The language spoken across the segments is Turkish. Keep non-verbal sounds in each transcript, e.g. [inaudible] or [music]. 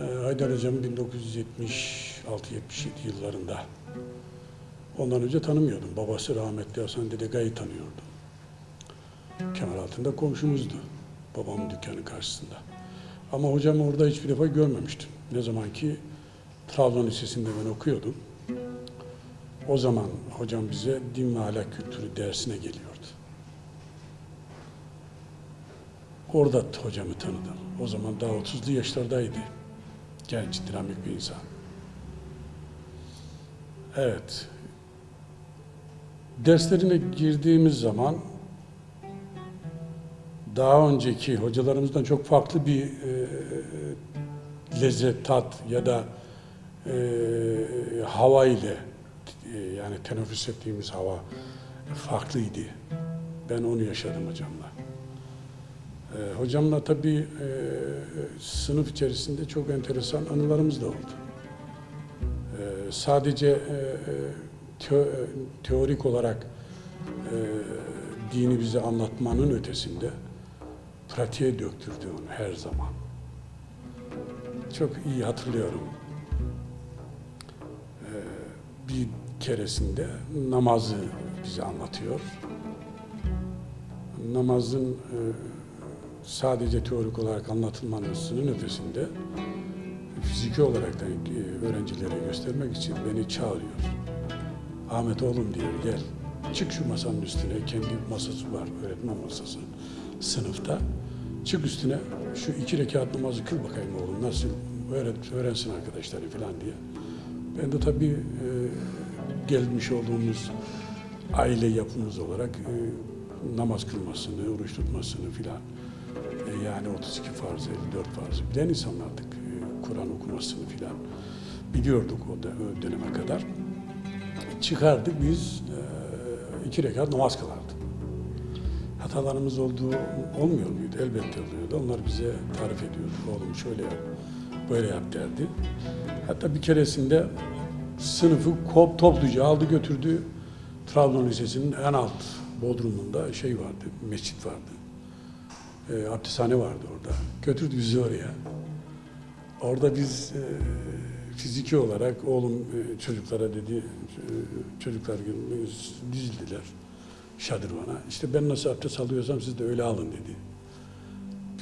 Ee, Haydar Hocam 1976-77 yıllarında. Ondan önce tanımıyordum. Babası rahmetli Hasan Dedegay'ı tanıyordum. Kemal altında komşumuzdu. Babamın dükkanı karşısında. Ama hocamı orada hiçbir defa görmemiştim. Ne zaman ki Trabzon Lisesi'nde ben okuyordum. O zaman hocam bize din ve ahlak kültürü dersine geliyordu. Orada hocamı tanıdım. O zaman daha 30'lu yaşlardaydı. Genç, dinamik bir insan. Evet. Derslerine girdiğimiz zaman daha önceki hocalarımızdan çok farklı bir e, lezzet, tat ya da e, hava ile e, yani teneffüs ettiğimiz hava farklıydı. Ben onu yaşadım hocamla. E, hocamla tabii e, sınıf içerisinde çok enteresan anılarımız da oldu. E, sadece e, teo- teorik olarak e, dini bize anlatmanın ötesinde pratiğe döktürdü onu her zaman. Çok iyi hatırlıyorum. Ee, bir keresinde namazı bize anlatıyor. Namazın e, sadece teorik olarak anlatılmasının ötesinde fiziki olarak da e, öğrencilere göstermek için beni çağırıyor. Ahmet oğlum diyor gel çık şu masanın üstüne kendi masası var öğretmen masası sınıfta. Çık üstüne şu iki rekat namazı kıl bakayım oğlum nasıl öğret, öğrensin arkadaşları falan diye. Ben de tabii e, gelmiş olduğumuz aile yapımız olarak e, namaz kılmasını, oruç tutmasını filan e, yani 32 farz, 54 farz bilen insanlardık. E, Kur'an okumasını filan biliyorduk o, da, döneme kadar. Çıkardık biz e, iki rekat namaz kılardık hatalarımız olduğu olmuyor muydu? Elbette oluyordu. Onlar bize tarif ediyordu. Oğlum şöyle yap, böyle yap derdi. Hatta bir keresinde sınıfı kop topluca aldı götürdü. Trabzon Lisesi'nin en alt bodrumunda şey vardı, mescit vardı. E, abdesthane vardı orada. Götürdü bizi oraya. Orada biz e, fiziki olarak oğlum e, çocuklara dedi, e, çocuklar dizildiler şadırvana. İşte ben nasıl abdest alıyorsam siz de öyle alın dedi.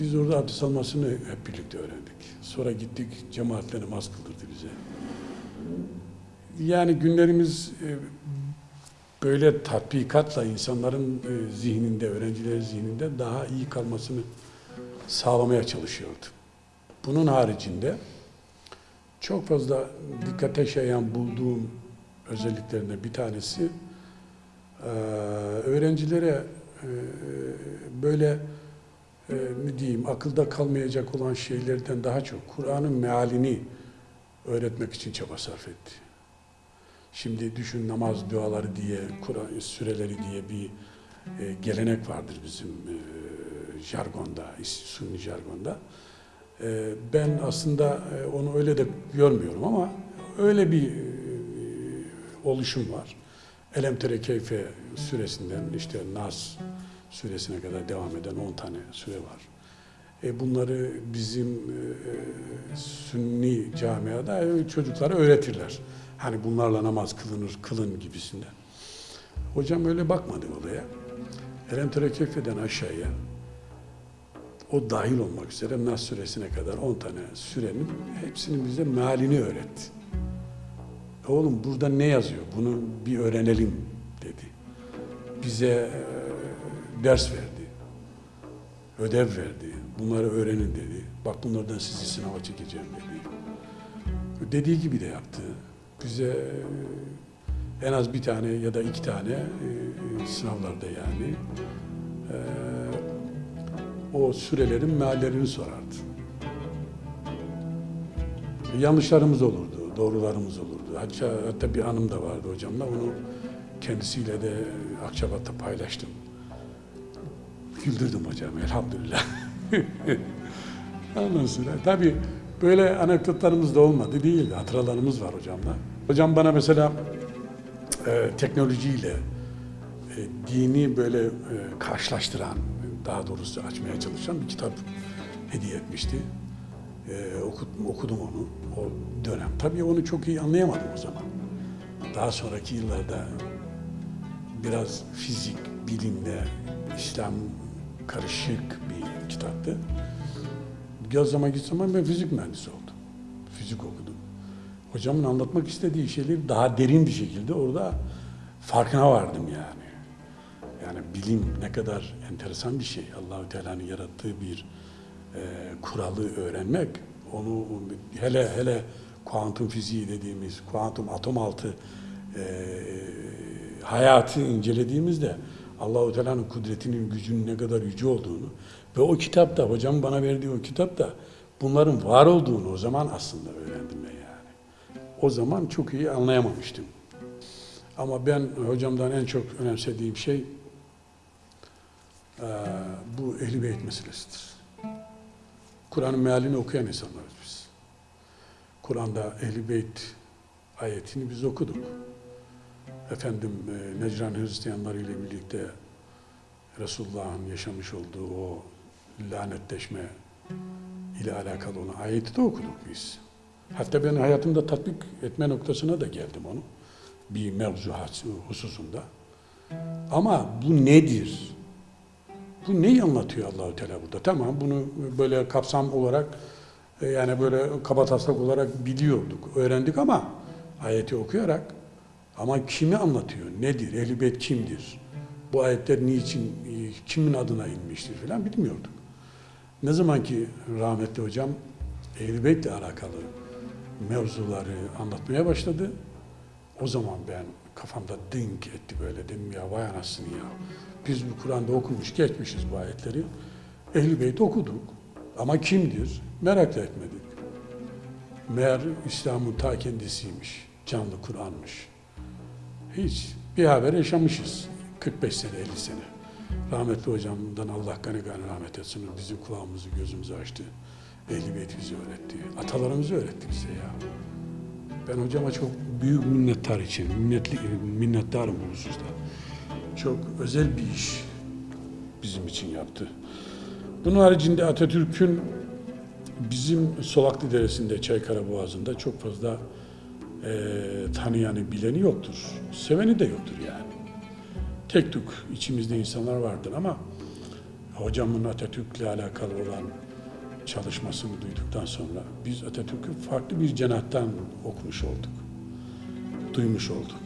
Biz orada abdest almasını hep birlikte öğrendik. Sonra gittik cemaatle namaz kıldırdı bize. Yani günlerimiz e, böyle tatbikatla insanların e, zihninde, öğrencilerin zihninde daha iyi kalmasını sağlamaya çalışıyordu. Bunun haricinde çok fazla dikkate şayan bulduğum özelliklerinden bir tanesi ee, öğrencilere e, böyle e, ne diyeyim akılda kalmayacak olan şeylerden daha çok Kur'an'ın mealini öğretmek için çaba sarf etti. Şimdi düşün namaz duaları diye, Kur'an süreleri diye bir e, gelenek vardır bizim e, jargonda, sunni jargonda. E, ben aslında e, onu öyle de görmüyorum ama öyle bir e, oluşum var. Elem tere keyfe süresinden işte Nas süresine kadar devam eden 10 tane süre var. E bunları bizim e, sünni camiada e, çocuklara öğretirler. Hani bunlarla namaz kılınır, kılın gibisinden. Hocam öyle bakmadı olaya. Elem tere keyfeden aşağıya o dahil olmak üzere Nas suresine kadar 10 tane sürenin hepsinin bize mealini öğretti. Oğlum burada ne yazıyor? Bunu bir öğrenelim dedi. Bize e, ders verdi. Ödev verdi. Bunları öğrenin dedi. Bak bunlardan sizi sınava çekeceğim dedi. Dediği gibi de yaptı. Bize e, en az bir tane ya da iki tane e, sınavlarda yani e, o sürelerin meallerini sorardı. Yanlışlarımız olurdu, doğrularımız olurdu. Hatta, hatta bir anım da vardı hocamla. Onu kendisiyle de Akçabat'ta paylaştım. Güldürdüm hocam elhamdülillah. [laughs] Ondan sonra tabii böyle anekdotlarımız da olmadı değil, hatıralarımız var hocamla. Hocam bana mesela e, teknolojiyle e, dini böyle e, karşılaştıran, daha doğrusu açmaya çalışan bir kitap hediye etmişti. Ee, okudum, okudum onu o dönem. Tabii onu çok iyi anlayamadım o zaman. Daha sonraki yıllarda biraz fizik, bilimle İslam karışık bir kitaptı. Göz zaman git zaman ben fizik mühendisi oldum. Fizik okudum. Hocamın anlatmak istediği şeyleri daha derin bir şekilde orada farkına vardım yani. Yani bilim ne kadar enteresan bir şey. Allahü Teala'nın yarattığı bir e, kuralı öğrenmek, onu hele hele kuantum fiziği dediğimiz, kuantum atom altı e, hayatı incelediğimizde Allahu Teala'nın kudretinin gücünün ne kadar yüce olduğunu ve o kitapta hocam bana verdiği o kitapta bunların var olduğunu o zaman aslında öğrendim ben yani. O zaman çok iyi anlayamamıştım. Ama ben hocamdan en çok önemsediğim şey bu ehl beyt meselesidir. Kur'an'ın mealini okuyan insanlarız biz. Kur'an'da ehl beyt ayetini biz okuduk. Efendim Necran Hristiyanları ile birlikte Resulullah'ın yaşamış olduğu o lanetleşme ile alakalı olan ayeti de okuduk biz. Hatta ben hayatımda tatbik etme noktasına da geldim onu. Bir mevzu hususunda. Ama bu nedir? Bu neyi anlatıyor Allahu Teala burada? Tamam bunu böyle kapsam olarak e, yani böyle kabataslak olarak biliyorduk, öğrendik ama ayeti okuyarak ama kimi anlatıyor? Nedir? Ehl-i Beyt kimdir? Bu ayetler niçin, e, kimin adına inmiştir falan bilmiyorduk. Ne zaman ki rahmetli hocam Ehl-i alakalı mevzuları anlatmaya başladı, o zaman ben kafamda dink etti böyle dedim ya vay anasını ya. Biz bu Kur'an'da okumuş geçmişiz bu ayetleri. Ehl-i okuduk ama kimdir? Merak da etmedik. Meğer İslam'ın ta kendisiymiş. Canlı Kur'an'mış. Hiç bir haber yaşamışız. 45 sene, 50 sene. Rahmetli hocamdan Allah gani gani rahmet etsin. Bizim kulağımızı, gözümüzü açtı. Ehl-i Beyt bizi öğretti. Atalarımızı öğretti bize ya. Ben hocama çok büyük minnettar için, minnetli, minnettarım bu hususta. Çok özel bir iş bizim için yaptı. Bunun haricinde Atatürk'ün bizim Solaklı Deresi'nde, Çaykara Boğazı'nda çok fazla e, tanıyanı, bileni yoktur. Seveni de yoktur yani. Tek tük içimizde insanlar vardır ama hocamın Atatürk'le alakalı olan çalışmasını duyduktan sonra biz Atatürk'ü farklı bir cenahtan okumuş olduk. Duymuş olduk.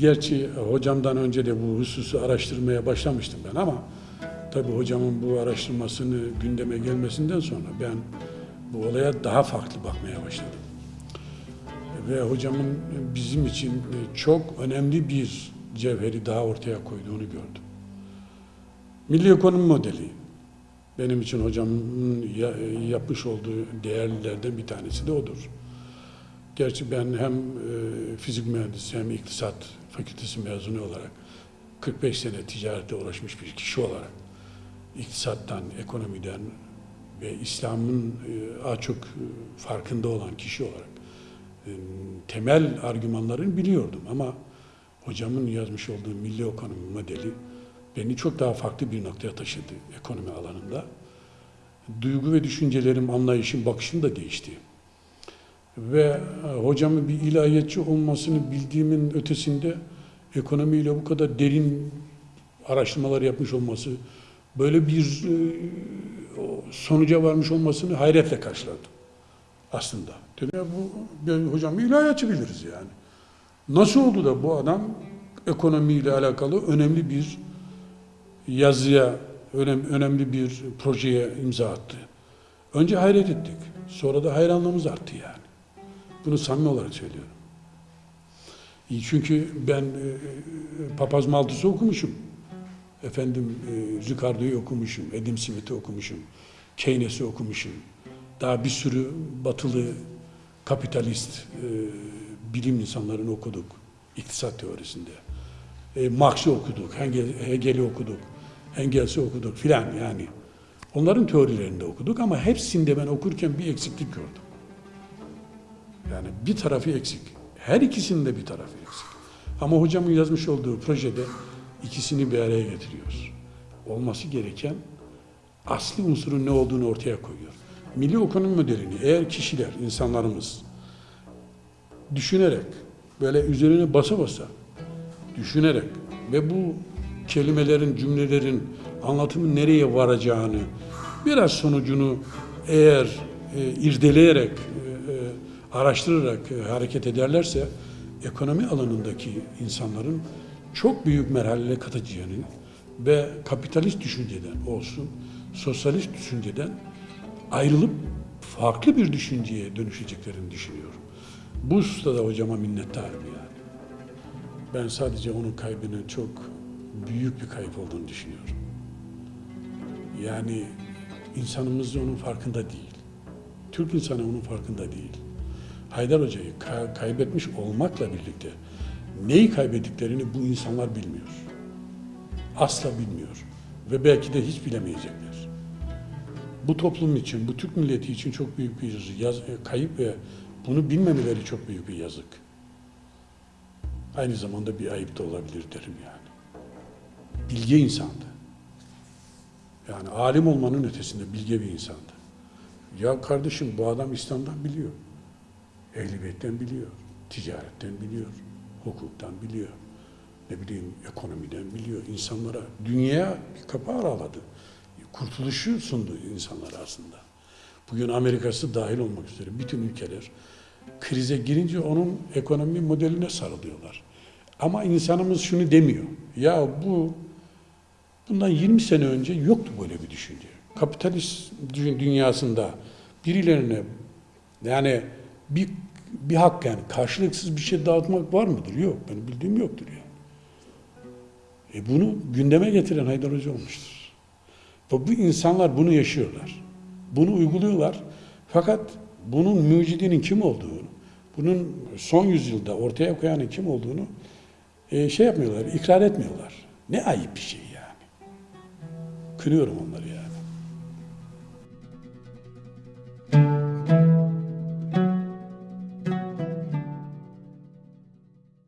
Gerçi hocamdan önce de bu hususu araştırmaya başlamıştım ben ama tabii hocamın bu araştırmasını gündeme gelmesinden sonra ben bu olaya daha farklı bakmaya başladım. Ve hocamın bizim için çok önemli bir cevheri daha ortaya koyduğunu gördüm. Milli ekonomi modeli benim için hocamın ya- yapmış olduğu değerlilerden bir tanesi de odur. Gerçi ben hem e, fizik mühendisi hem iktisat fakültesi mezunu olarak 45 sene ticarette uğraşmış bir kişi olarak iktisattan, ekonomiden ve İslam'ın e, az çok e, farkında olan kişi olarak temel argümanlarını biliyordum ama hocamın yazmış olduğu milli ekonomi modeli beni çok daha farklı bir noktaya taşıdı ekonomi alanında. Duygu ve düşüncelerim, anlayışım, bakışım da değişti. Ve e, hocamın bir ilahiyatçı olmasını bildiğimin ötesinde ekonomiyle bu kadar derin araştırmalar yapmış olması, böyle bir e, sonuca varmış olmasını hayretle karşıladım aslında. Dedim ya bu hocam ilahiyatçı biliriz yani. Nasıl oldu da bu adam ekonomiyle alakalı önemli bir yazıya, önem, önemli bir projeye imza attı. Önce hayret ettik. Sonra da hayranlığımız arttı yani. Bunu samimi olarak söylüyorum. Çünkü ben e, Papaz Malthus'u okumuşum. Efendim e, okumuşum, Adam Smith'i okumuşum, Keynes'i okumuşum. Daha bir sürü batılı kapitalist e, bilim insanlarını okuduk iktisat teorisinde. E, Marx'ı okuduk, Hegel, Hegel'i okuduk, Engels'i okuduk filan yani. Onların teorilerini de okuduk ama hepsinde ben okurken bir eksiklik gördüm. Yani bir tarafı eksik. Her ikisinin de bir tarafı eksik. Ama hocamın yazmış olduğu projede ikisini bir araya getiriyor. Olması gereken asli unsurun ne olduğunu ortaya koyuyor. milli ekonomi modelini eğer kişiler, insanlarımız düşünerek, böyle üzerine basa basa düşünerek ve bu kelimelerin, cümlelerin anlatımı nereye varacağını biraz sonucunu eğer e, irdeleyerek, e, e, araştırarak e, hareket ederlerse ekonomi alanındaki insanların çok büyük merhalelere katacağını ve kapitalist düşünceden olsun, sosyalist düşünceden ayrılıp farklı bir düşünceye dönüşeceklerini düşünüyorum. Bu hususta da hocama minnettarım yani. Ben sadece onun kaybının çok büyük bir kayıp olduğunu düşünüyorum. Yani insanımız onun farkında değil. Türk insanı onun farkında değil. Haydar Hoca'yı ka- kaybetmiş olmakla birlikte neyi kaybettiklerini bu insanlar bilmiyor. Asla bilmiyor. Ve belki de hiç bilemeyecekler. Bu toplum için, bu Türk milleti için çok büyük bir yaz, kayıp ve bunu bilmemeleri çok büyük bir yazık. Aynı zamanda bir ayıp da olabilir derim yani. Bilge insandı. Yani alim olmanın ötesinde bilge bir insandı. Ya kardeşim bu adam İslam'dan biliyor. Ehl-i Beyt'ten biliyor. Ticaretten biliyor. Hukuktan biliyor. Ne bileyim ekonomiden biliyor. İnsanlara, dünyaya bir kapı araladı. Kurtuluşu sundu insanlara aslında. Bugün Amerika'sı dahil olmak üzere bütün ülkeler krize girince onun ekonomi modeline sarılıyorlar. Ama insanımız şunu demiyor. Ya bu bundan 20 sene önce yoktu böyle bir düşünce. Kapitalist dü- dünyasında birilerine yani bir bir hak yani karşılıksız bir şey dağıtmak var mıdır? Yok. Benim bildiğim yoktur yani. E bunu gündeme getiren Haydar Hoca olmuştur. Ve bu insanlar bunu yaşıyorlar. Bunu uyguluyorlar. Fakat bunun mucidinin kim olduğunu, bunun son yüzyılda ortaya koyanın kim olduğunu e, şey yapmıyorlar, ikrar etmiyorlar. Ne ayıp bir şey yani. Kınıyorum onları yani.